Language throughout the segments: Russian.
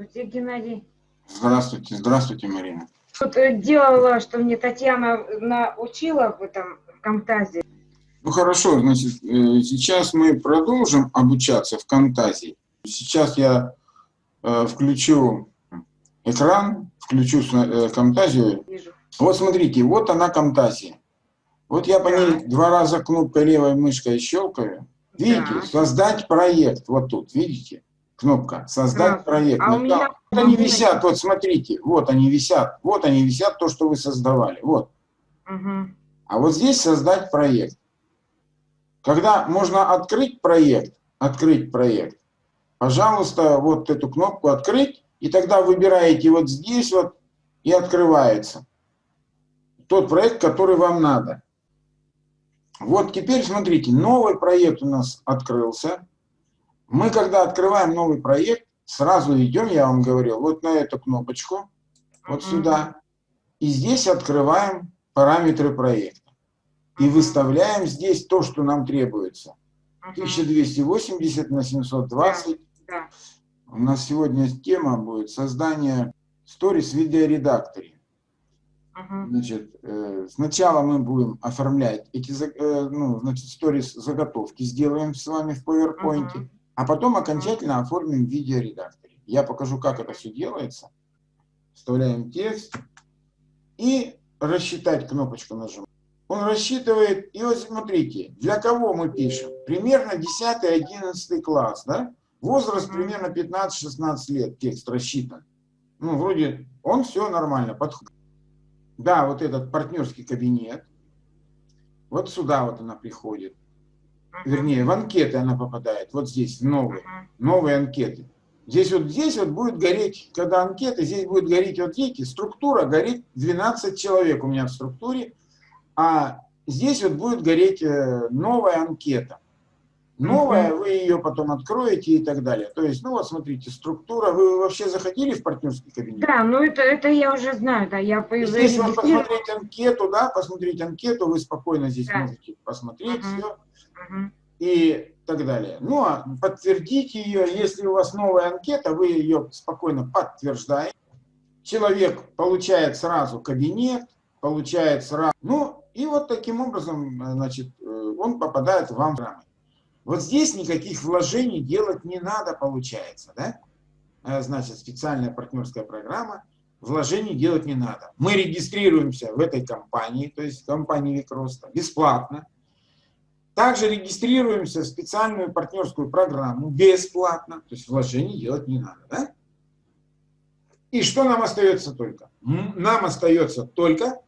Здравствуйте, Геннадий. Здравствуйте, здравствуйте, Марина. Вот э, делала, что мне Татьяна научила в этом в Камтазе. Ну хорошо, значит, э, сейчас мы продолжим обучаться в Камтазе. Сейчас я э, включу экран, включу э, Камтазию. Вижу. Вот смотрите, вот она Камтазия. Вот я по ней два раза кнопкой левой мышкой щелкаю. Видите, Да. создать проект. Вот тут, видите? Кнопка «Создать Да. проект». А у Ну, меня- там Вот они висят, вот смотрите, вот они висят, вот они висят, то, что вы создавали, вот. Мгм. А вот здесь создать проект. Когда можно открыть проект, открыть проект, пожалуйста, вот эту кнопку открыть, и тогда выбираете вот здесь вот, и открывается тот проект, который вам надо. Вот теперь смотрите, новый проект у нас открылся. Мы, когда открываем новый проект, сразу идем, я вам говорил, вот на эту кнопочку, вот сюда. И здесь открываем параметры проекта. И выставляем здесь то, что нам требуется. Мгм. 1280 на 720. Да. У нас сегодня тема будет создание сторис в видеоредакторе. Значит, э, сначала мы будем оформлять эти э, ну, значит, сторис заготовки, сделаем с вами в PowerPoint, Мгм. А потом окончательно оформим в видеоредакторе. Я покажу, как это все делается. Вставляем текст и рассчитать кнопочку нажимаем. Он рассчитывает, и вот смотрите, для кого мы пишем? Примерно 10-11 класс, да? Возраст примерно 15-16 лет, текст рассчитан. Ну, вроде, он все нормально подходит. Да, вот этот партнерский кабинет. Вот сюда вот она приходит. Вернее, в анкеты она попадает. Вот здесь, новые. Новые анкеты. Здесь вот, здесь вот будет гореть, когда анкеты, здесь будет гореть, вот видите, структура горит 12 человек у меня в структуре, а здесь вот будет гореть э, новая анкета. Новая, вы ее потом откроете и так далее. То есть, ну вот смотрите, структура. Вы вообще заходили в партнерский кабинет? Да, ну это, это я уже знаю, да, я И Здесь вот посмотреть анкету, да, посмотреть анкету, вы спокойно здесь Да. можете посмотреть Мгм. все И так далее. Ну, а подтвердить ее, если у вас новая анкета, вы ее спокойно подтверждаете. Человек получает сразу кабинет, получает сразу... Ну, и вот таким образом, значит, э, он попадает вам в рамы. Вот здесь никаких вложений делать не надо, получается, да? Э, Значит, специальная партнерская программа, вложений делать не надо. Мы регистрируемся в этой компании, то есть в компании Викроста, бесплатно. Также регистрируемся в специальную партнерскую программу бесплатно, то есть вложений делать не надо. Да? И что нам остается только? Нам остается только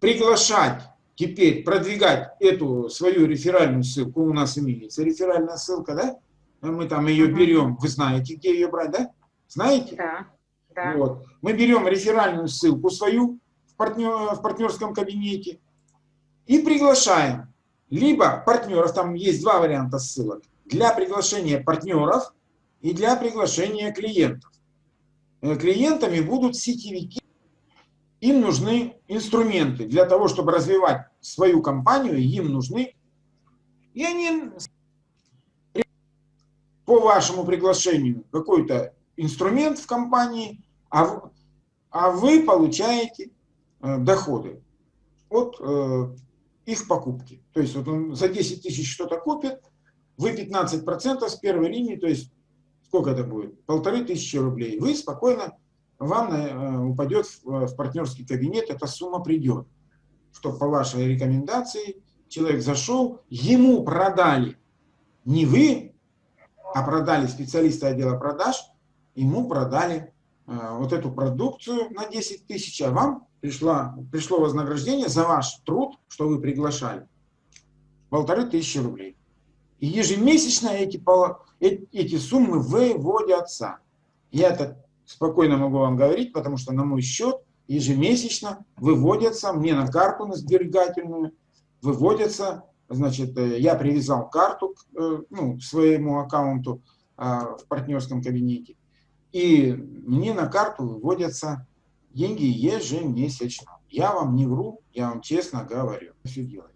приглашать теперь, продвигать эту свою реферальную ссылку. У нас имеется реферальная ссылка, да? Мы там ее берем. Вы знаете, где ее брать, да? Знаете? Да, да. Вот. Мы берем реферальную ссылку свою в, партнер, в партнерском кабинете и приглашаем либо партнеров, там есть два варианта ссылок, для приглашения партнеров и для приглашения клиентов. Э, Клиентами будут сетевики, им нужны инструменты для того, чтобы развивать свою компанию, им нужны, и они по вашему приглашению какой-то инструмент в компании, а, а вы получаете э, доходы от э, их покупки. То есть вот он за 10 тысяч что-то купит, вы 15% с первой линии, то есть сколько это будет? Полторы тысячи рублей. Вы спокойно, вам э, упадет в, в партнерский кабинет, эта сумма придет. Что по вашей рекомендации человек зашел, ему продали не вы, а продали специалисты отдела продаж, ему продали э, вот эту продукцию на 10 тысяч, а вам пришла, пришло вознаграждение за ваш труд, что вы приглашали, полторы тысячи рублей. И ежемесячно эти, э- эти суммы выводятся. Я это спокойно могу вам говорить, потому что на мой счет ежемесячно выводятся мне на карту, на сберегательную, выводятся, значит, э, я привязал карту к, э, ну, своему аккаунту в партнерском кабинете, и мне на карту выводятся деньги ежемесячно. Я вам не вру, я вам честно говорю. Все делать.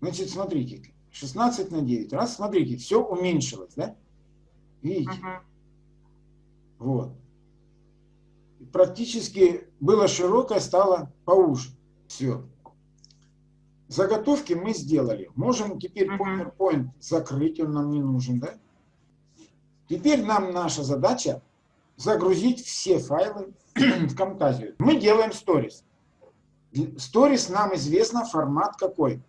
Значит, смотрите, 16 на 9. Раз, смотрите, все уменьшилось, да? Видите? Мгм. Вот. Практически было широкое, стало поуже. Все. Заготовки мы сделали. Можем теперь Мгм. PowerPoint закрыть, он нам не нужен, да? Теперь нам наша задача загрузить все файлы в Camtasia. Мы делаем сторис. Сторис нам известно формат какой.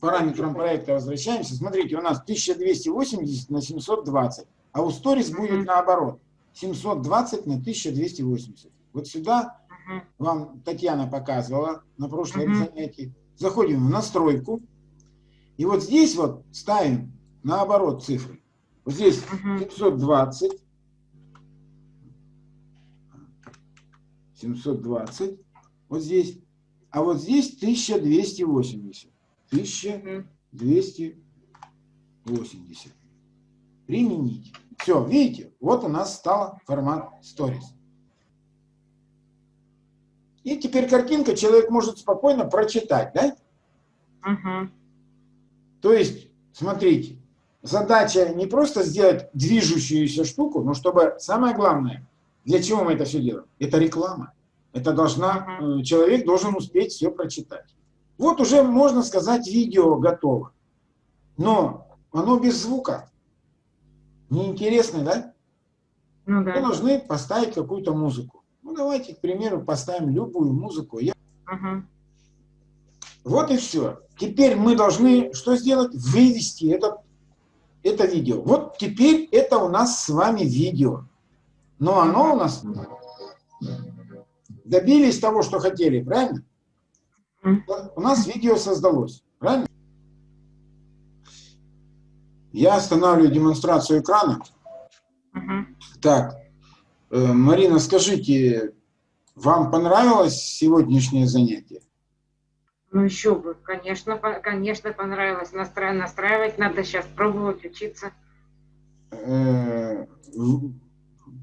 Параметрам проекта возвращаемся. Смотрите, у нас 1280 на 720, а у сторис будет наоборот. 720 на 1280. Вот сюда вам Татьяна показывала на прошлом занятии. Заходим в настройку. И вот здесь вот ставим наоборот цифры. Вот здесь Мгм. 720. 720. Вот здесь. А вот здесь 1280. 1280. Применить. Все, видите, вот у нас стал формат Stories. И теперь картинка человек может спокойно прочитать, да? Мгм. То есть, смотрите, задача не просто сделать движущуюся штуку, но чтобы, самое главное, для чего мы это все делаем? Это реклама. Это должна, э, человек должен успеть все прочитать. Вот уже, можно сказать, видео готово. Но оно без звука. Неинтересно, да? Ну Мы да. должны поставить какую-то музыку. Ну, давайте, к примеру, поставим любую музыку. Я Мгм. Вот и все. Теперь мы должны что сделать? Вывести это, это видео. Вот теперь это у нас с вами видео. Но оно у нас добились того, что хотели, правильно? У нас видео создалось, правильно? Я останавливаю демонстрацию экрана. Так, э, Марина, скажите, вам понравилось сегодняшнее занятие? Ну еще бы, конечно, конечно понравилось. Настра- настраивать надо сейчас пробовать учиться. Э,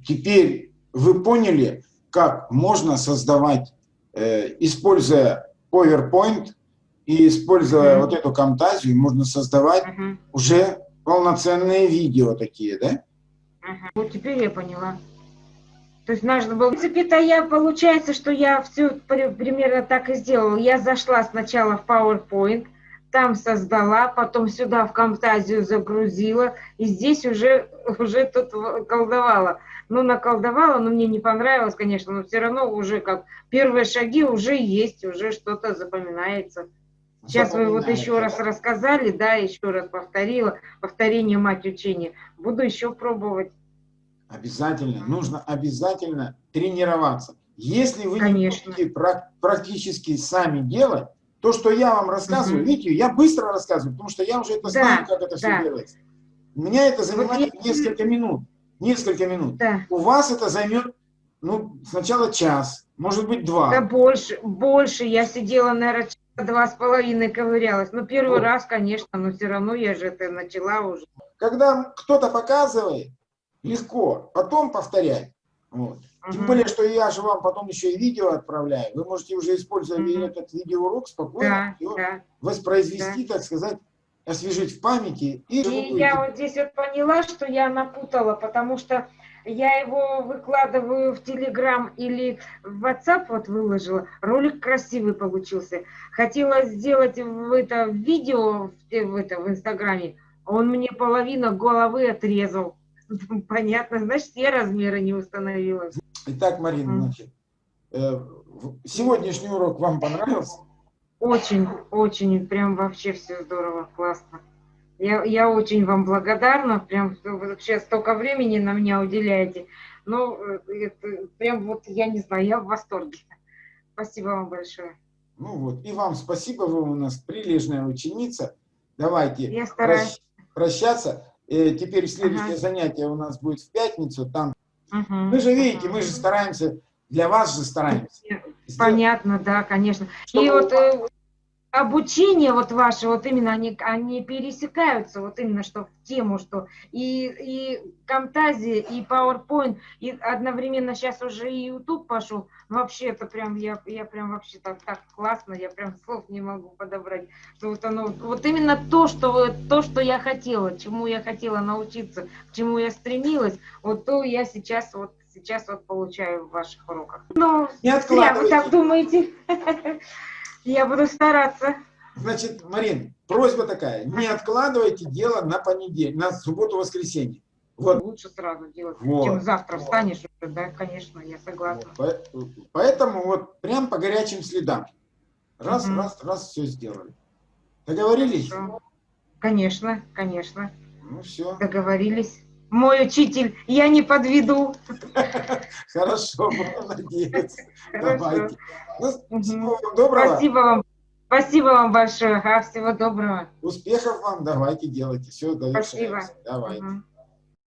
теперь вы поняли, как можно создавать, э, используя PowerPoint и используя вот эту Camtasia, можно создавать уже полноценные видео такие, да? Вот теперь я поняла. То есть нужно было... В принципе-то я, получается, что я все примерно так и сделала. Я зашла сначала в PowerPoint, там создала, потом сюда в Camtasia загрузила, и здесь уже, уже тут колдовала. Ну, наколдовала, но мне не понравилось, конечно, но все равно уже как первые шаги уже есть, уже что-то запоминается. Сейчас вы вот еще раз рассказали, да, еще раз повторила, повторение мать учения. Буду еще пробовать. Обязательно, нужно обязательно тренироваться. Если вы Конечно. не будете прак- практически сами делать, то, что я вам рассказываю, Мгм. видите, я быстро рассказываю, потому что я уже это Да, знаю, как это все да. делается. У меня это занимает я- несколько минут. Несколько минут. Да, У вас это займет, ну, сначала час, может быть, два. да больше, больше. Я сидела, наверное, два с половиной ковырялась. Ну, первый Вот. раз, конечно, но все равно я же это начала уже. Когда кто-то показывает, легко, потом повторять. Вот. Тем Мгм. более, что я же вам потом еще и видео отправляю. Вы можете уже, используя Мгм. этот видеоурок, спокойно Да, да. воспроизвести, так сказать, освежить в памяти. И, И я вот здесь вот поняла, что я напутала, потому что я его выкладываю в Телеграм или в WhatsApp вот выложила. Ролик красивый получился. Хотела сделать в это видео в, те- в это в Инстаграме, он мне половину головы отрезал. Понятно, значит, я размера не установила. Итак, Марина, значит, э, сегодняшний урок вам понравился? Очень, очень, прям вообще все здорово, классно. Я, я очень вам благодарна, прям вообще столько времени на меня уделяете. Ну, это прям вот, я не знаю, я в восторге. Спасибо вам большое. Ну вот, и вам спасибо, вы у нас прилежная ученица. Давайте Я стараюсь. прощ- прощаться. Теперь следующее Ага. занятие у нас будет в пятницу. Там Мгм, мы же видите, мы же стараемся, для вас же стараемся. Понятно, да, конечно. И Чтобы вот э, обучение вот ваше, вот именно они, они пересекаются, вот именно что в тему, что и, и Camtasia, и PowerPoint, и одновременно сейчас уже и YouTube пошел. Вообще это прям, я, я прям вообще так, так классно, я прям слов не могу подобрать. Что вот оно, вот именно то, что, то, что я хотела, чему я хотела научиться, к чему я стремилась, вот то я сейчас вот сейчас вот получаю в ваших уроках. Ну, Не зря вы так думаете. Я буду стараться. Значит, Марин, просьба такая, не откладывайте дело на понедельник, на субботу-воскресенье. Вот. Лучше сразу делать, Вот. чем завтра встанешь уже, да, конечно, я согласна. По- Поэтому вот прям по горячим следам. Раз, Мгм. раз, раз, все сделали. Договорились? Хорошо. Конечно, конечно, Ну все. договорились. Мой учитель, я не подведу. Хорошо. Хорошо. Давайте. Ну, доброго. Спасибо вам. Спасибо вам большое. Ага, всего доброго. Успехов вам. Давайте делайте. Все, Спасибо. Давайте.